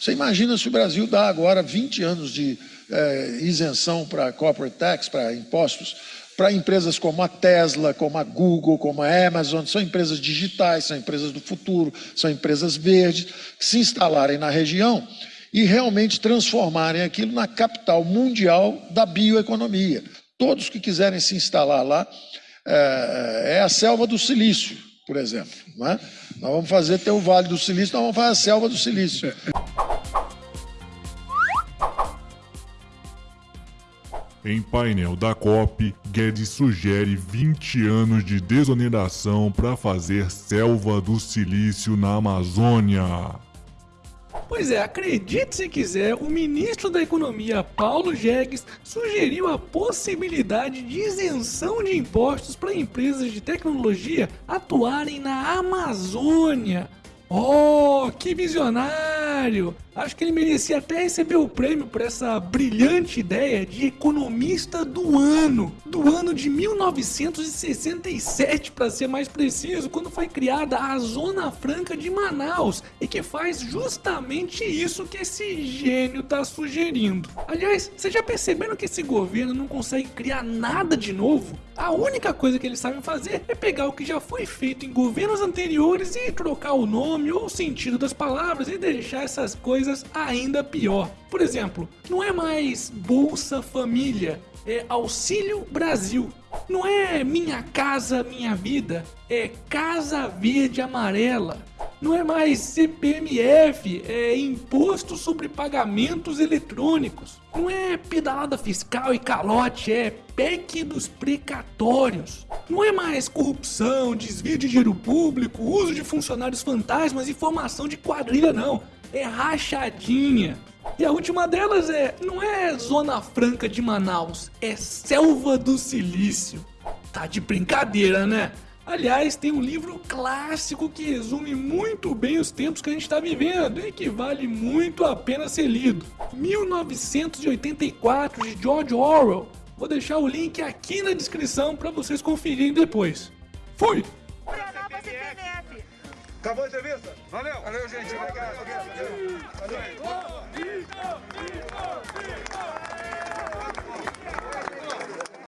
Você imagina se o Brasil dá agora 20 anos de é, isenção para corporate tax, para impostos, para empresas como a Tesla, como a Google, como a Amazon, são empresas digitais, são empresas do futuro, são empresas verdes, que se instalarem na região e realmente transformarem aquilo na capital mundial da bioeconomia. Todos que quiserem se instalar lá, é, é a selva do silício, por exemplo. Não é? Nós vamos fazer ter o Vale do Silício, nós vamos fazer a selva do silício. Em painel da COP, Guedes sugere 20 anos de desoneração para fazer selva do silício na Amazônia. Pois é, acredite se quiser, o ministro da Economia, Paulo Jegues, sugeriu a possibilidade de isenção de impostos para empresas de tecnologia atuarem na Amazônia. Oh, que visionário! Acho que ele merecia até receber o prêmio por essa brilhante ideia de economista do ano, do ano de 1967 para ser mais preciso, quando foi criada a Zona Franca de Manaus e que faz justamente isso que esse gênio está sugerindo. Aliás, vocês já perceberam que esse governo não consegue criar nada de novo? A única coisa que eles sabem fazer é pegar o que já foi feito em governos anteriores e trocar o nome ou o sentido das palavras e deixar essas coisas ainda pior. Por exemplo, não é mais Bolsa Família, é Auxílio Brasil. Não é Minha Casa Minha Vida, é Casa Verde Amarela. Não é mais CPMF, é Imposto sobre Pagamentos Eletrônicos. Não é pedalada fiscal e calote, é PEC dos precatórios. Não é mais corrupção, desvio de dinheiro público, uso de funcionários fantasmas e formação de quadrilha, não é rachadinha. E a última delas é, não é Zona Franca de Manaus, é Selva do Silício. Tá de brincadeira, né? Aliás, tem um livro clássico que resume muito bem os tempos que a gente está vivendo e que vale muito a pena ser lido. 1984, de George Orwell. Vou deixar o link aqui na descrição para vocês conferirem depois. Fui! Acabou a entrevista? Valeu. Valeu, gente. Obrigado. Valeu. Valeu. Valeu. Valeu.